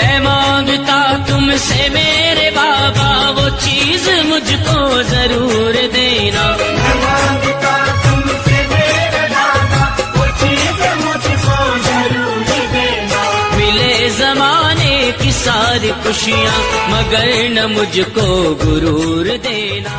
मैं माँगता तुमसे मेरे बाबा वो चीज़ मुझको ज़रूर देना। मैं माँगता तुमसे मेरे बाबा वो चीज़ मुझको ज़रूर देना। मिले जमाने की सारी खुशियाँ मगर न मुझको गुरूर देना।